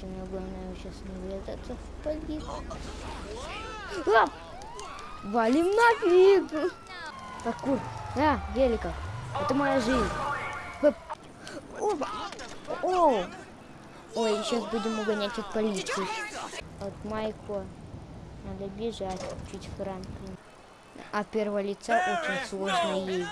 Единственное, главное сейчас не врезаться в полицию. А! Валим нафиг! Паркур. Да, великов. Это моя жизнь. Опа. О! Ой, сейчас будем угонять от полиции. От Майко. Надо бежать чуть Франклин. А первого лица очень сложно ездить.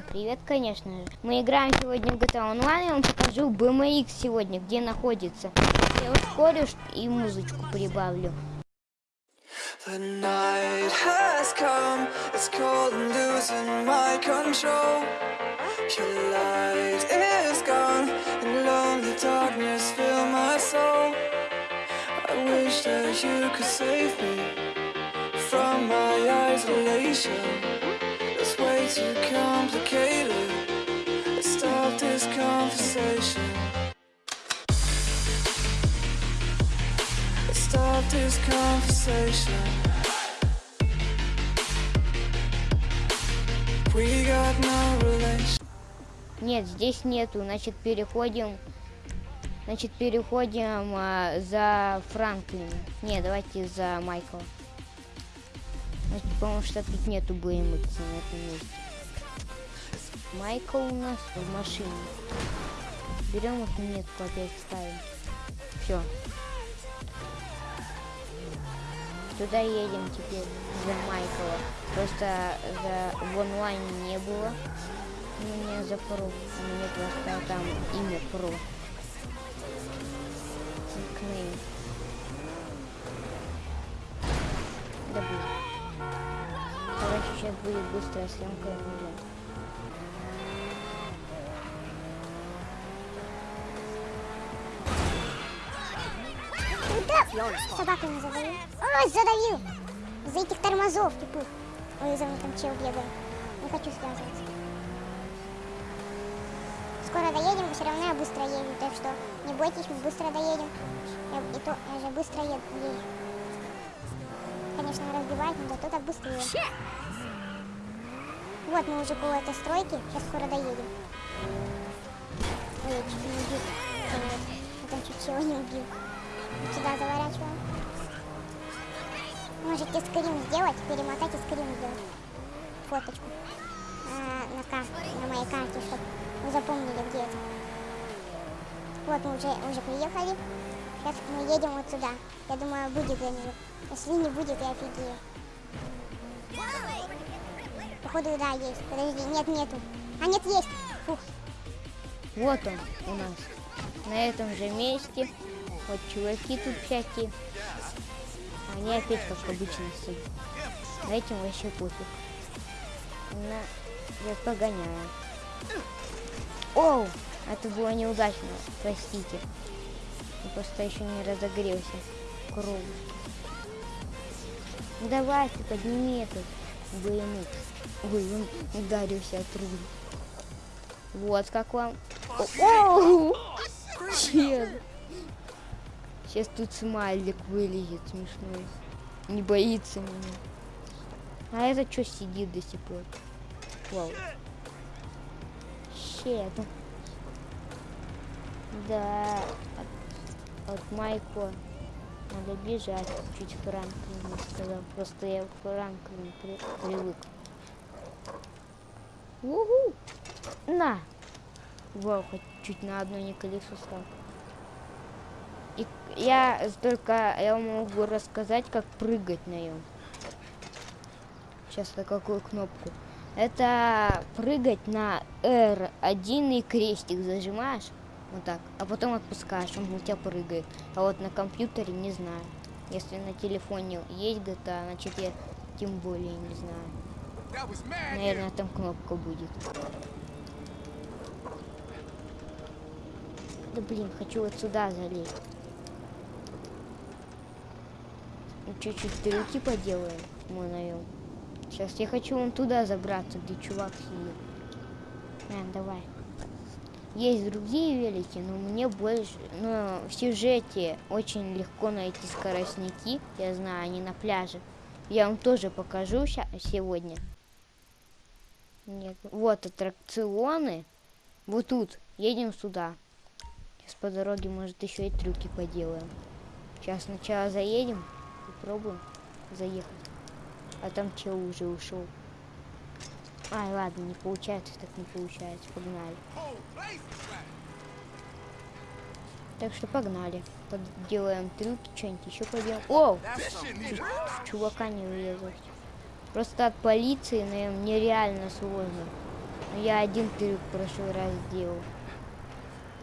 Всем привет, конечно же. Мы играем сегодня в GTA Online. Я вам покажу BMX сегодня, где находится. Я ускорю и музычку прибавлю. The night has come, it's cold and losing my control. Your light is gone, and lonely darkness fill my soul. I wish that you could save me from my isolation. Нет, здесь нету. Значит, переходим. Значит, переходим а, за Франклина. Не, давайте за Майкла. Потому что тут нету BMX на этом месте. Майкл у нас в машине. Берем эту метку опять ставим. Все. Туда едем теперь за Майкла. Просто за, в онлайне не было. У меня за. У меня просто там имя про. Сейчас будет быстрая съемка уже. Куда? Собаками задавил. Ой, задавил! За этих тормозов, типа. Ой, за мной там чел бегает. Не хочу связываться. Скоро доедем, все равно я быстро езжу, так что не бойтесь, мы быстро доедем. Я, и то, я же быстро еду. Конечно, разбивать, но зато так быстро езжу. Вот мы уже около этой стройки, сейчас скоро доедем. Ой, я чуть не убил. Я там чуть чего не убил. Сюда заворачиваем. Можете скрин сделать, перемотать и скрин сделать. Фоточку. А, на, карте, на моей карте, чтобы вы запомнили, где это. Вот мы уже, уже приехали. Сейчас мы едем вот сюда. Я думаю, будет где-нибудь. Если не будет, я офигею. Походу, да, есть. Подожди, нет, нету. А, нет, есть. Фух. Вот он у нас. На этом же месте. Вот чуваки тут всякие. Они опять как обычно стоят. На этим вообще пофиг. На... Я погоняю. Оу! Это было неудачно. Простите. Просто еще не разогрелся. Круг. Ну давай подними этот BMX. Ой, он ударился от трубы. Вот как вам. Чел. Сейчас тут смайлик вылезет смешной. Не боится меня. А это что сидит до сих пор? Вау. Щет. Да. От, Майко надо бежать. Чуть Франклин не сказал. Просто я к Франклину при, привык. Угу. На. Вау, хоть чуть на одно не колесо стал. И я только я могу рассказать, как прыгать на нем. Сейчас на какую кнопку. Это прыгать на R1 и крестик зажимаешь. Вот так. А потом отпускаешь, он у тебя прыгает. А вот на компьютере не знаю. Если на телефоне есть GTA, значит я тем более не знаю. Наверное, там кнопка будет. Да блин, хочу вот сюда залезть. Ну, Чуть-чуть трюки поделаем мы на нем. Сейчас я хочу вон туда забраться, где чувак сидит. На, давай. Есть другие велики, но мне больше... Но в сюжете очень легко найти скоростники. Я знаю, они на пляже. Я вам тоже покажу сегодня. Нет. Вот аттракционы. Вот тут. Едем сюда. Сейчас по дороге, может, еще и трюки поделаем. Сейчас сначала заедем, попробуем заехать. А там чел уже ушел. Ай, ладно, не получается, так не получается. Погнали. Так что погнали. Делаем трюки, что-нибудь еще поделаем. О! Чувака не врезать. Просто от полиции, наверное, нереально сложно. Но я один трюк прошлый раз сделал.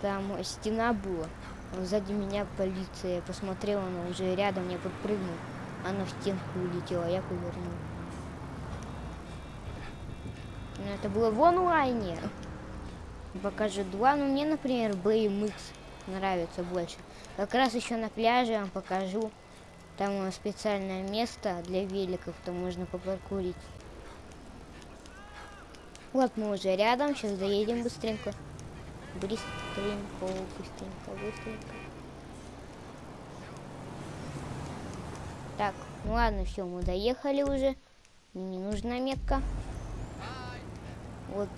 Там стена была. а Сзади меня полиция. Я посмотрел, она уже рядом, я подпрыгнул. Она в стенку улетела, я повернул. Это было в онлайне. Покажу два. Ну, мне, например, BMX нравится больше. Как раз еще на пляже я вам покажу. Там э, специальное место для великов, там можно попаркурить. Вот мы уже рядом, сейчас доедем быстренько. Быстренько, быстренько, быстренько. Так, ну ладно, все, мы доехали уже. Не нужна метка. Вот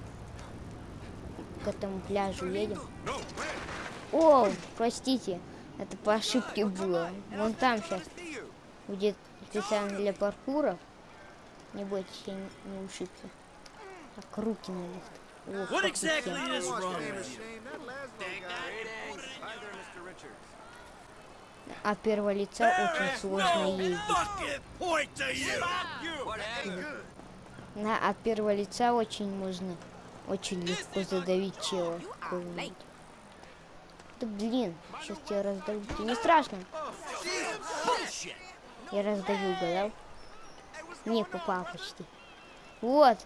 к этому пляжу едем. О, простите, это по ошибке было. Вон там сейчас будет специально для паркура. Не бойтесь, я не, не ушибся. Так, руки на лифт. Ох, What exactly летел. is wrong with you? А первого лица очень сложно ездить. На от первого лица очень можно очень легко задавить чела. Да блин, сейчас тебя раздавлю. Тебе не страшно? Я раздавил, угадал? Не, попал почти. Вот.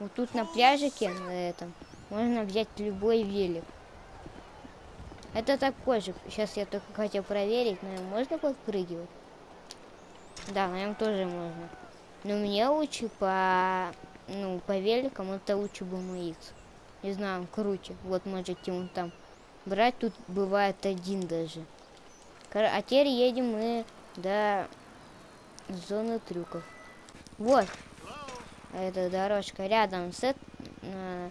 Вот тут на пляжике, на этом, можно взять любой велик. Это такой же. Сейчас я только хотел проверить, но можно подпрыгивать? Да, на нем тоже можно. Но мне лучше по, ну, по великам это лучше BMX. Не знаю, он круче. Вот можете вон там брать. Тут бывает один даже. А теперь едем мы до зоны трюков. Вот. Эта дорожка рядом с э,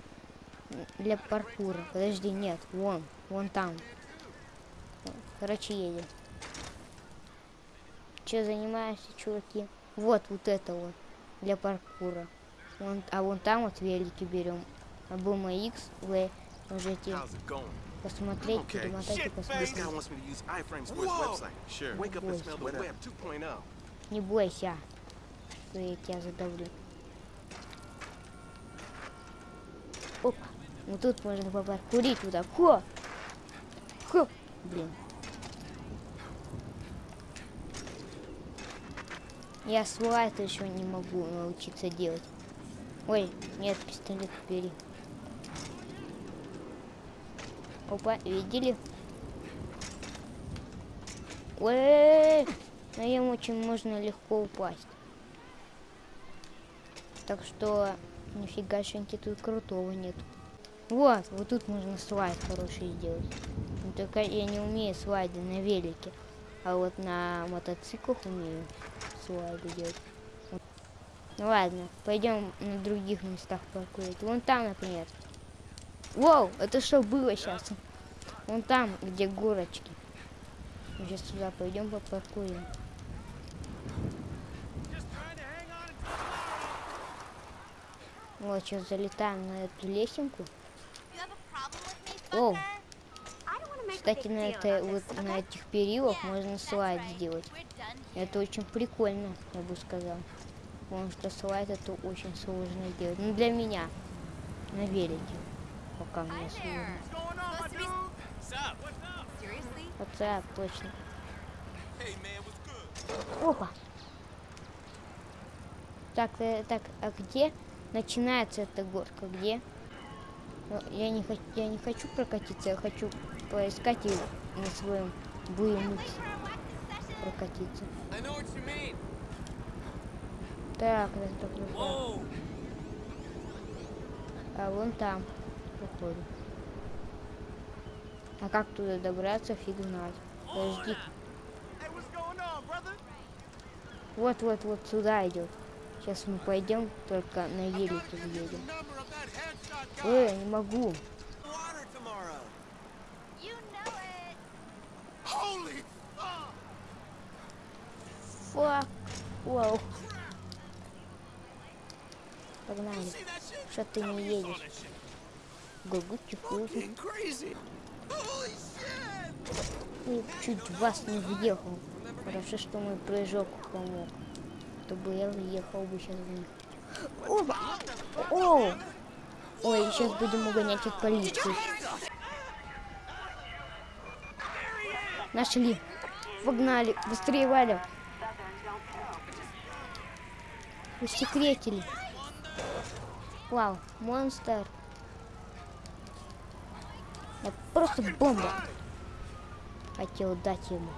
для паркура. Подожди, нет, вон, вон там. Короче, едем. Че занимаешься, чуваки? Вот, вот это вот для паркура. Вон, а вон там вот велики берем. А BMX вы можете посмотреть, Okay. перемотать и посмотреть. Sure. Oh. 2.0. Не бойся, что я тебя задавлю. Опа. Ну тут можно попаркурить вот так. Хо! Хо! Блин. Я слайд еще не могу научиться делать. Ой, нет, пистолет бери. Опа, видели? Ой, на нем очень можно легко упасть. Так что нифига шеньки тут крутого нет. Вот, вот тут можно слайд хороший сделать. Но только я не умею слайды на велике. А вот на мотоциклах умею слайды делать. Ну ладно, пойдем на других местах паркурить. Вон там, например. Воу, это что было сейчас? Вон там, где горочки. Мы сейчас сюда пойдем попаркуем. Вот, сейчас залетаем на эту лесенку. Оу, кстати, на, это, вот, на этих перилах можно слайд сделать. Это очень прикольно, я бы сказал. Потому что слайд это очень сложно сделать. Ну, для меня. На велике. Пока мне сложно. Хотя, точно. Опа. Так, э, так, а где начинается эта горка? Где? Ну, я не я не хочу прокатиться, я хочу поискать и на своем BMX прокатиться. Так, раз, так! А вон там, походу. А как туда добраться, фиг знает. Подожди. Вот, вот, вот сюда идет. Сейчас мы пойдем, только на велике въедем. Ой, не могу. Фак. Вау. Погнали. Что ты не едешь? Гугучи! И чуть вас не въехал. Хорошо, что мой прыжок помог. То бы я въехал бы сейчас в них. Оба! О! Ой, сейчас будем угонять от полиции. Нашли. Погнали. Быстрее валим. Усекретили. Вау, монстр. Это просто бомба. Хотел дать ему.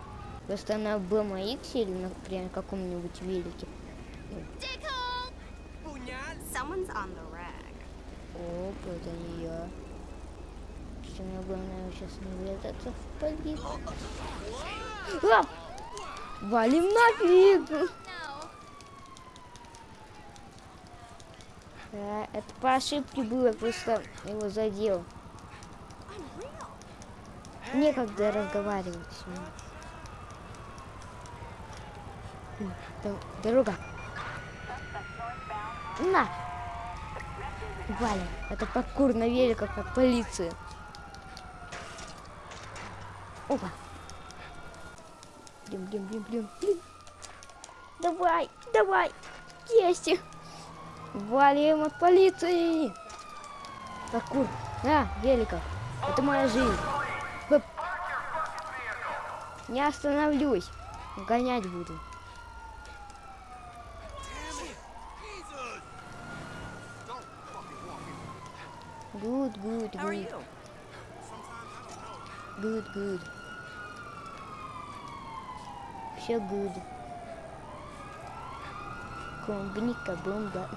Просто на BMX или, например, каком-нибудь велике. Оп, это не я. Самое главное сейчас не врезаться в полицию. А! Валим нафиг! Это по ошибке было, просто его задел. Некогда разговаривать с ним. Дорога. На! Валим. Это паркур на великах от полиции. Опа. Блин, блин, блин, блин, блин. Давай, давай. Есть. Валим от полиции. Паркур. На, великов. Это моя жизнь. Хоп. Не остановлюсь. Гонять буду. Good, good, good. Good, good. Все good. Клубника, бомба.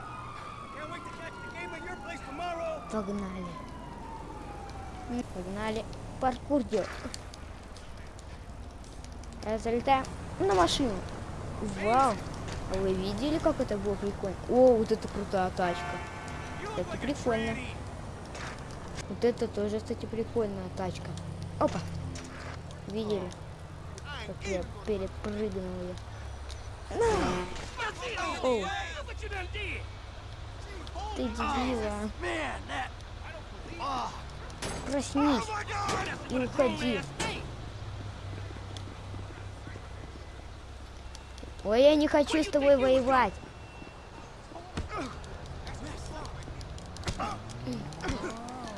Погнали. Погнали. Паркур делать. Залетаем на машину. Вау. А вы видели, как это было прикольно? О, вот это крутая тачка. Кстати, прикольно. Вот это тоже, кстати, прикольная тачка. Опа. Видели? Как я перепрыгнул ее. Оу, Look what you done did. Ты дебила. Oh, Проснись God! и уходи. Ой, я не хочу с тобой воевать.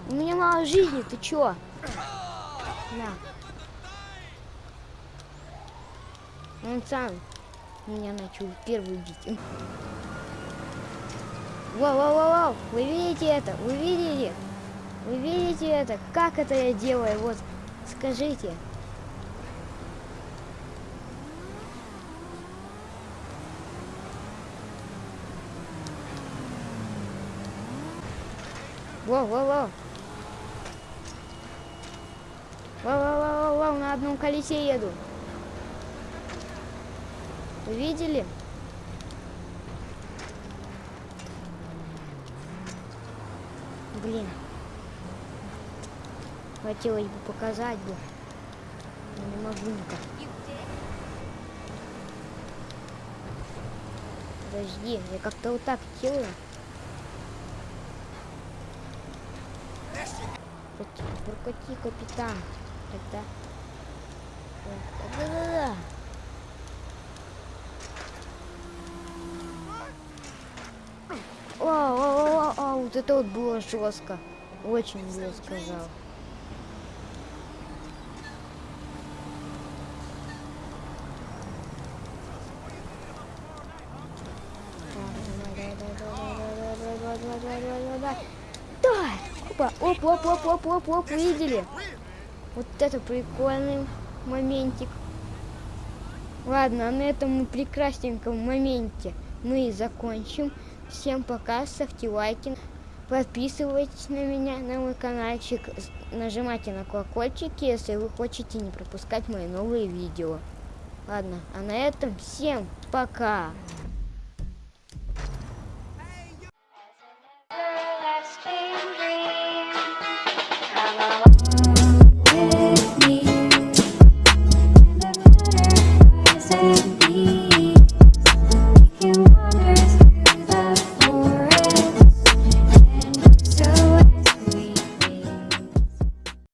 У меня мало жизни, ты чё? На. Он сам меня начал первый бить. Воу-воу-воу, вы видите это? Вы видите? Вы видите это? Как это я делаю? Вот, скажите. Воу-воу-воу. Воу-воу-воу-воу, на одном колесе еду. Вы видели? Блин. Хотелось бы показать бы. Но не могу никак. Подожди, я как-то вот так делаю. Прокати, прокати, капитан. Тогда. Да-да-да. О, о, о, о, о, вот это вот было жестко. Очень я сказал. Давай! Опа, оп, оп, оп, оп, оп, оп, видели? Вот это прикольный моментик. Ладно, а на этом прекрасненьком моменте мы и закончим. Всем пока, ставьте лайки, подписывайтесь на меня, на мой каналчик, нажимайте на колокольчик, если вы хотите не пропускать мои новые видео. Ладно, а на этом всем пока!